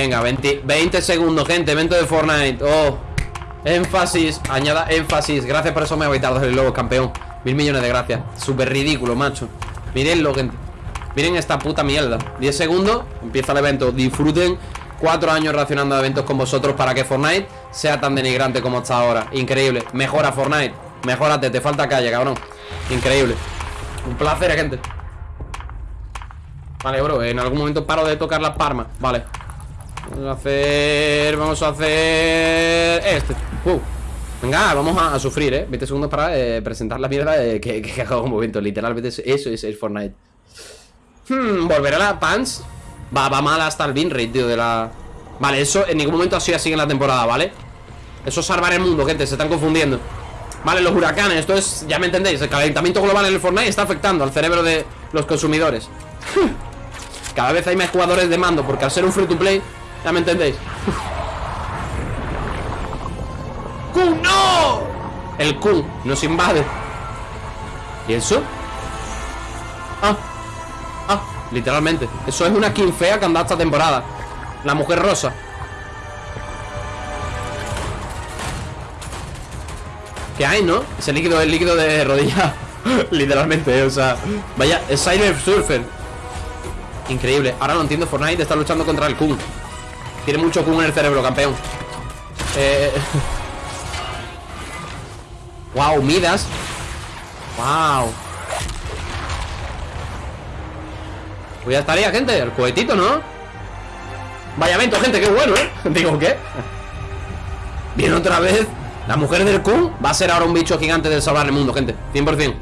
Venga, 20, 20 segundos, gente Evento de Fortnite. Oh Énfasis Añada énfasis. Gracias por eso me voy tarde el lobo, campeón. Mil millones de gracias. Súper ridículo, macho. Mirenlo, gente. Miren esta puta mierda. 10 segundos Empieza el evento. Disfruten Cuatro años reaccionando a eventos con vosotros Para que Fortnite sea tan denigrante como está ahora. Increíble. Mejora Fortnite. Mejórate, te falta calle, cabrón. Increíble. Un placer, gente. Vale, bro, en algún momento paro de tocar las palmas Vale Vamos a hacer... Vamos a hacer... Este uh. Venga, vamos a, sufrir, ¿eh? 20 segundos para eh, presentar la mierda de que, que, hago un momento Literalmente eso es el Fortnite Hmm, volver a la Pants Va, va mal hasta el bin rate, tío, de la... Vale, eso en ningún momento ha sido así en la temporada, ¿vale? Eso es salvar el mundo, gente, se están confundiendo Vale, los huracanes, esto es, ya me entendéis El calentamiento global en el Fortnite está afectando al cerebro de los consumidores Cada vez hay más jugadores de mando Porque al ser un free to play, ya me entendéis. ¡Kun, no! El Kun nos invade. ¿Y eso? Ah Ah, literalmente. Eso es una skin fea que anda esta temporada. La mujer rosa. ¿Qué hay, no? Ese líquido es líquido de rodilla. Literalmente, o sea Vaya, es Cyber Surfer. Increíble, ahora no entiendo Fortnite está luchando contra el Kun Tiene mucho Kun en el cerebro, campeón eh... Wow, Midas Wow Pues ya estaría, gente, el cohetito, ¿no? Vaya evento, gente, qué bueno, ¿eh? Digo, ¿qué? Viene otra vez la mujer del Kun va a ser ahora un bicho gigante de salvar el mundo, gente 100%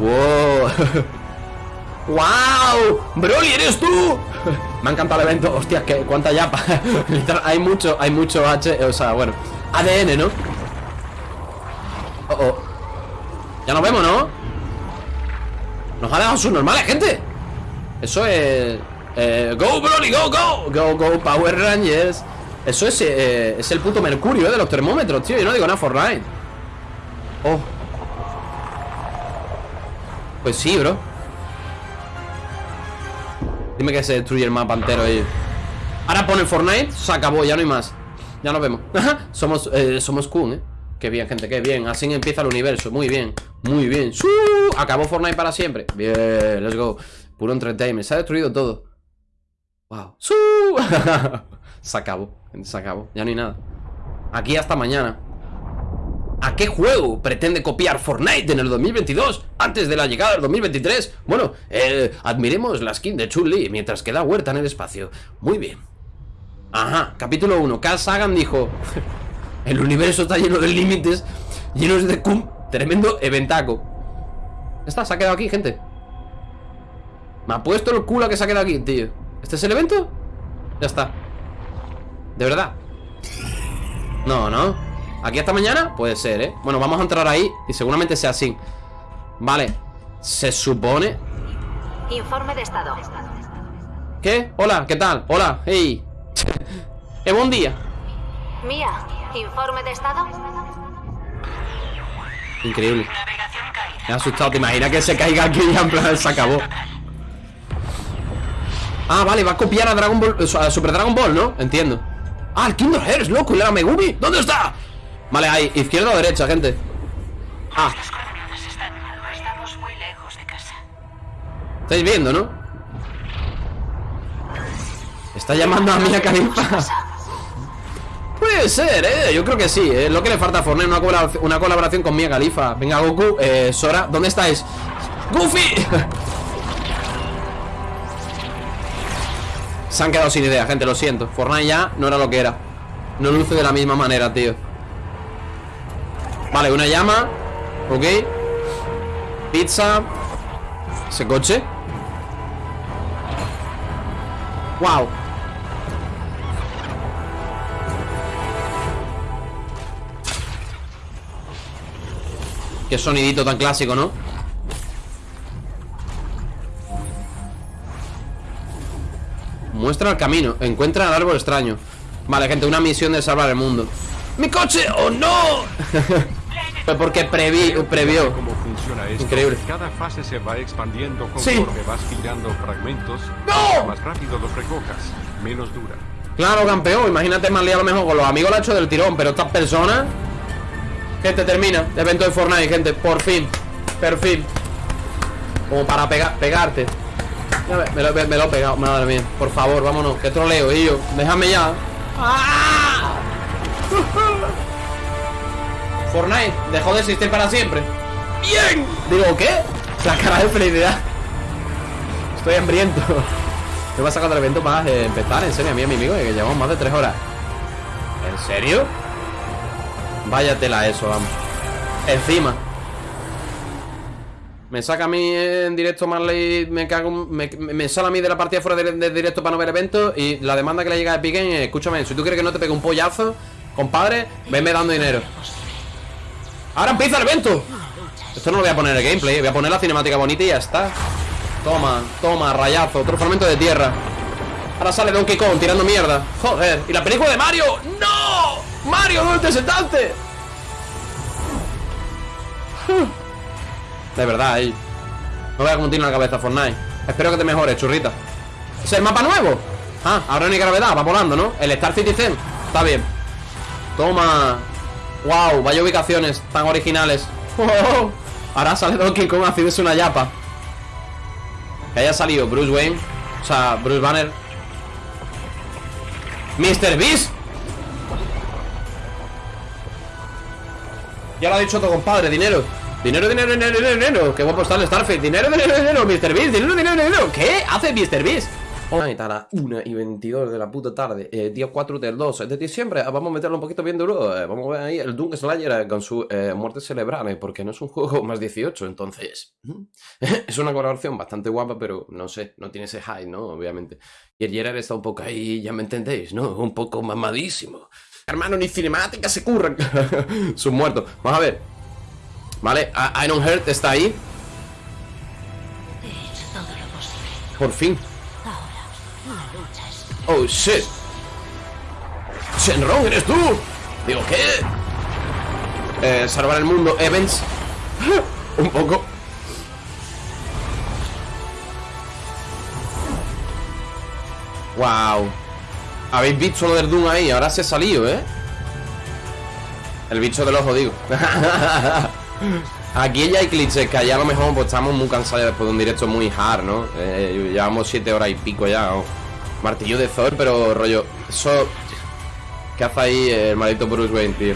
¡Wow! ¡Wow! ¡Broly, eres tú! Me ha encantado el evento. Hostia, ¿qué, cuánta yapa. Hay mucho, hay mucho H O sea, bueno ADN, ¿no? Oh, oh. Ya nos vemos, ¿no? Nos ha dejado sus normales, gente. Eso es... Eh, ¡Go, Broly, go, go! Go, go, Power Rangers. Eso es, eh, es el puto mercurio, eh, De los termómetros, tío. Yo no digo nada Fortnite. Oh. Pues sí, bro Dime que se destruye el mapa entero ahí. Ahora pone Fortnite Se acabó, ya no hay más. Ya nos vemos. Somos, eh, somos Kun, eh Qué bien, gente, qué bien. Así empieza el universo Muy bien Muy bien. Acabó Fortnite para siempre. Bien, let's go. Puro entertainment Se ha destruido todo. Wow. Se acabó se acabó, ya no hay nada. Aquí hasta mañana ¿A qué juego pretende copiar Fortnite en el 2022? Antes de la llegada del 2023 Bueno, eh, admiremos la skin de Chun-Li Mientras queda huerta en el espacio Muy bien Ajá, capítulo 1 Carl Sagan dijo El universo está lleno de límites Llenos de cum Tremendo eventaco está, se ha quedado aquí, gente Me ha puesto el culo que se ha quedado aquí, tío ¿Este es el evento? Ya está ¿De verdad? No, ¿no? ¿Aquí hasta mañana? Puede ser, ¿eh? Bueno, vamos a entrar ahí y seguramente sea así Vale Se supone Informe de estado ¿Qué? Hola, ¿qué tal? Hola, hey Eh, buen día Mía, informe de estado Increíble Me ha asustado, ¿te imaginas que se caiga aquí y en plan se acabó? Ah, vale, va a copiar a Dragon Ball A Super Dragon Ball, ¿no? Entiendo Ah, el Kingdom Hearts, loco, y la Megumi ¿Dónde está? Vale, ahí, izquierda o derecha, gente Ah Estáis viendo, ¿no? Está llamando a Mia Khalifa Puede ser, ¿eh? Yo creo que sí, es lo que le falta a Fortnite una, una colaboración con Mia Khalifa Venga, Goku, eh, Sora, ¿dónde estáis? ¡Goofy! Se han quedado sin idea, gente, lo siento Fortnite ya no era lo que era No luce de la misma manera, tío Vale, una llama. Ok. Pizza. Ese coche. Wow Qué sonidito tan clásico, ¿no? Muestra el camino. Encuentra el árbol extraño. Vale, gente, una misión de salvar el mundo. ¡Mi coche! ¡Oh, no! Porque previ, previó cómo funciona esto. Increíble Cada fase se va expandiendo conforme sí. vas pillando fragmentos ¡No! Más rápido los recojas menos dura. Claro, campeón, imagínate más a lo mejor con los amigos lo ha hecho del tirón Pero estas personas Gente, termina, evento de Fortnite, gente, por fin Per fin Como para pegar, pegarte me, lo, me- me lo he pegado, madre mía Por favor, vámonos, que troleo, y yo Déjame ya ¡Ah! Fortnite dejó de existir para siempre ¡Bien! Digo, ¿qué? La cara de felicidad Estoy hambriento ¿Qué pasa cuando el evento va a empezar? En serio, a mí y a mi amigo, que llevamos más de tres horas ¿En serio? Vaya tela eso, vamos Encima Me saca a mí en directo Marley Me cago Me, me sale a mí de la partida fuera de, de directo para no ver evento Y la demanda que le llega a Games, Escúchame, si tú quieres que no te pegue un pollazo Compadre, venme dando dinero Ahora empieza el evento Esto no lo voy a poner el gameplay Voy a poner la cinemática bonita y ya está Toma, toma, rayazo, otro fragmento de tierra Ahora sale Donkey Kong tirando mierda Joder, ¿y la película de Mario? ¡No! ¡Mario, ¿dónde te sentaste? De verdad, eh. No vea cómo tiene la cabeza Fortnite Espero que te mejores, churrita ¿Es el mapa nuevo? Ah, ahora no hay gravedad, va volando, ¿no? El Star Citizen, está bien Toma Wow, vaya ubicaciones tan originales Ahora sale Donkey Kong haciéndose una yapa que haya salido Bruce Wayne O sea, Bruce Banner Mr. Beast Ya lo ha dicho tu compadre, dinero Dinero, dinero, dinero, dinero, dinero Qué guapo está el Starfield Dinero, dinero, dinero, Mr. Beast Dinero, dinero, dinero ¿Qué hace Mr. Beast? Ahorita a las 1 y 22 de la puta tarde eh, Día 4 del 2 de diciembre Vamos a meterlo un poquito bien duro eh, Vamos a ver ahí el Doom Slayer eh, con su eh, muerte cerebral Porque no es un juego más 18 Entonces Es una colaboración bastante guapa Pero no sé, no tiene ese high, ¿no? Obviamente. Y el Gerard está un poco ahí, ya me entendéis, ¿no? Un poco mamadísimo. Hermano, ni cinemática se curran Sus muertos. Vamos a ver. Vale, Iron Heart está ahí. He hecho todo lo posible. Por fin Oh shit Shenron, ¿eres tú? Digo, ¿qué? Eh, salvar el mundo, Evans Un poco Wow Habéis visto lo del Doom ahí, ahora se ha salido, ¿eh? El bicho del ojo, digo Aquí ya hay clichés que allá a lo mejor pues, estamos muy cansados después de un directo muy hard, ¿no? Eh, llevamos siete horas y pico ya. Martillo de Thor, pero rollo. Eso. ¿Qué hace ahí el maldito Bruce Wayne, tío?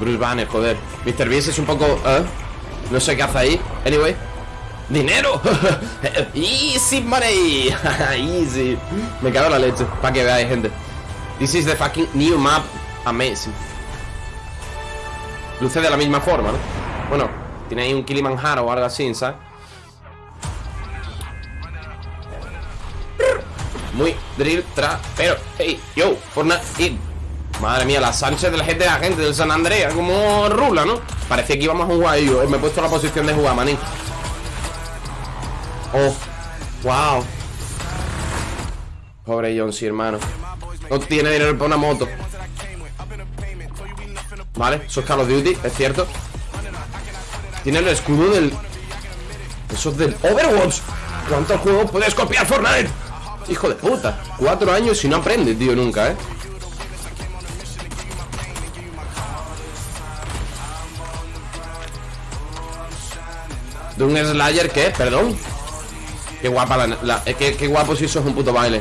Bruce Banner, joder. Mr. Beast es un poco. ¿eh? No sé qué hace ahí. Anyway. ¡Dinero! ¡Easy money! ¡Easy! Me cago en la leche. Para que veáis, gente. This is the fucking new map. Amazing. Luce de la misma forma, ¿no? Bueno, tiene ahí un Kilimanjaro o algo así, ¿sabes? Muy drill tra... Pero, hey, yo, Fortnite... Madre mía, la Sánchez de la gente de la gente del San Andrea Como rula, ¿no? Parecía que íbamos a jugar yo Me he puesto la posición de jugar, manín. Oh, wow. Pobre John, sí, hermano. No tiene dinero para una moto. Vale, eso es Call of Duty, es cierto. Tiene el escudo del... Eso es del Overwatch. ¿Cuántos juegos puedes copiar Fortnite? Hijo de puta Cuatro años y no aprende, tío, nunca, ¿eh? De un Slayer, ¿qué? Perdón Qué guapa la... la- eh, qué, guapo si eso es un puto baile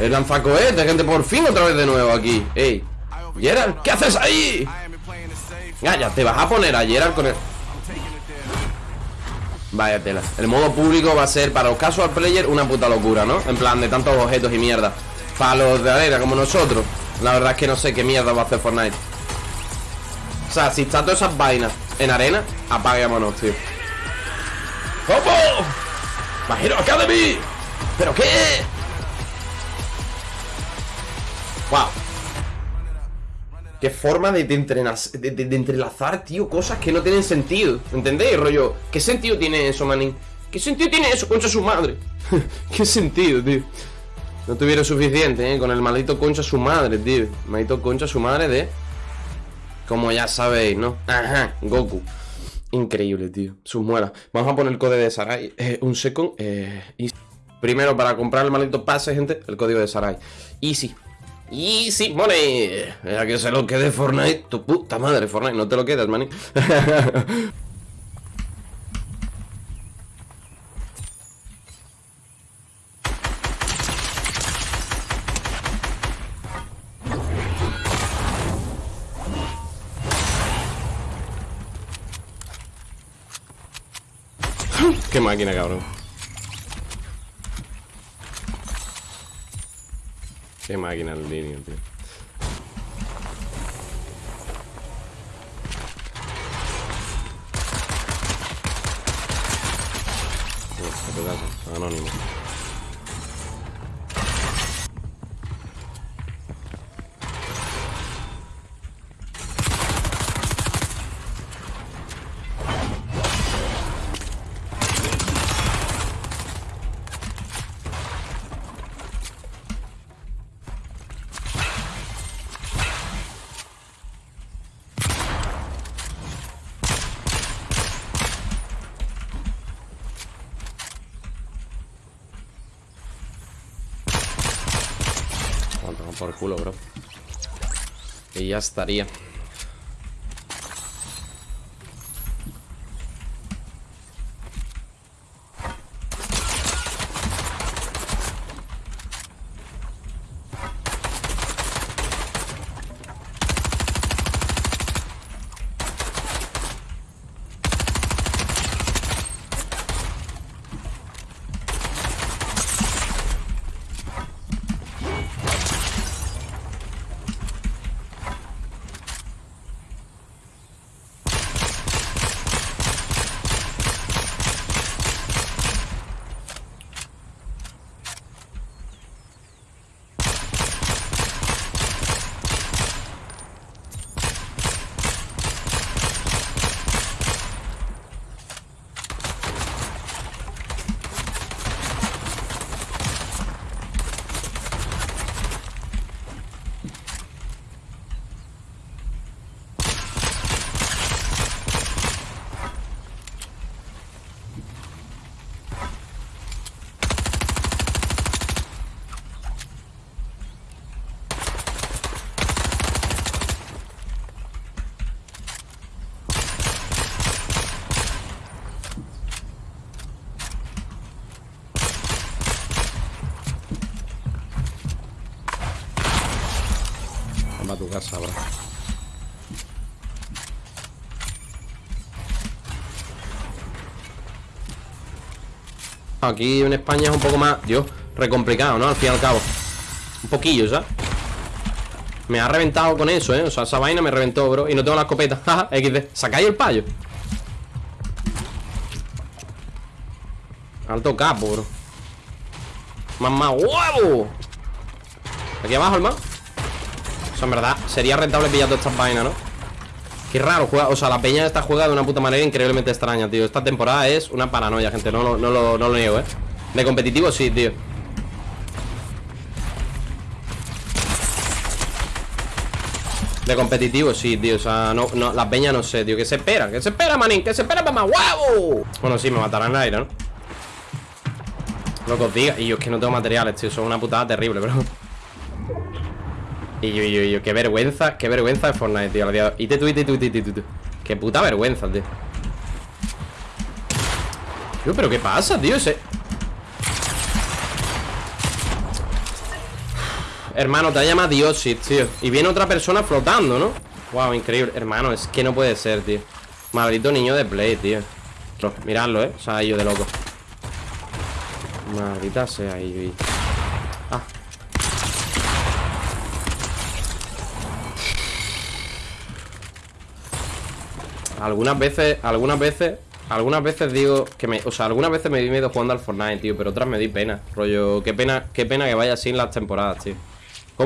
El lanzacohete, gente, por fin otra vez de nuevo aquí Ey Gerard, ¿qué haces ahí? Ya, ya, te vas a poner a Gerard con el... Vaya tela El modo público va a ser para los casual players una puta locura, ¿no? En plan de tantos objetos y mierda Para los de arena como nosotros La verdad es que no sé qué mierda va a hacer Fortnite O sea, si está todas esas vainas en arena Apaguémonos, tío ¿Cómo? My Hero Academy ¿Pero qué? Wow Qué forma de, de de- entrelazar, tío, cosas que no tienen sentido. ¿Entendéis, rollo? ¿Qué sentido tiene eso, manín? ¿Qué sentido tiene eso, concha su madre? ¿Qué sentido, tío? No tuviera suficiente, ¿eh? Con el maldito concha su madre, tío. Maldito concha su madre de... Como ya sabéis, ¿no? Ajá, Goku. Increíble, tío. Sus muelas. Vamos a poner el code de Sarai. Eh, un second. Eh, Primero, para comprar el maldito pase, gente, el código de Sarai. Easy. Easy money. Ya que se lo quede Fortnite. Tu puta madre, Fortnite. No te lo quedas, maní. Qué máquina, cabrón. Qué máquina el niño, tío. Uf, pedazo, anónimo. Cuánto por Y ya estaría. Casa, bro. Aquí en España es un poco más, Dios, recomplicado, ¿no? Al fin y al cabo. Un poquillo, ¿sabes? Me ha reventado con eso, ¿eh? O sea, esa vaina me reventó, bro Y no tengo la escopeta, XD Sacáis el payo Alto capo, bro más, ¡huevo! Aquí abajo, hermano en verdad, sería rentable pillar todas estas vainas, ¿no? Qué raro, juega, o sea, la peña está juega de una puta manera increíblemente extraña, tío Esta temporada es una paranoia, gente, no, no, no lo niego, ¿eh? De competitivo sí, tío De competitivo, sí, tío, o sea, no, no, la peña no sé, tío ¿Qué se espera? ¿Qué se espera, manín? ¿Qué se espera, mamá? ¡Huevo! Bueno, sí, me matarán en el aire, ¿no? Lo que os diga Y yo es que no tengo materiales, tío Son una putada terrible, bro Y yo, yo, yo Qué vergüenza, qué vergüenza de Fortnite, tío. Y te tu, y te tu, y te tu. Qué puta vergüenza, tío Tío, pero ¿qué pasa, tío? Ese... Hermano, te ha llamado Dioxid, tío Y viene otra persona flotando, ¿no? Wow, increíble Hermano, es que no puede ser, tío Maldito niño de play, tío Miradlo, ¿eh? O sea, yo de loco Maldita sea Algunas veces, algunas veces Algunas veces digo que me, o sea, algunas veces me di miedo jugando al Fortnite, tío Pero otras me di pena, rollo, qué pena Qué pena que vaya así en las temporadas, tío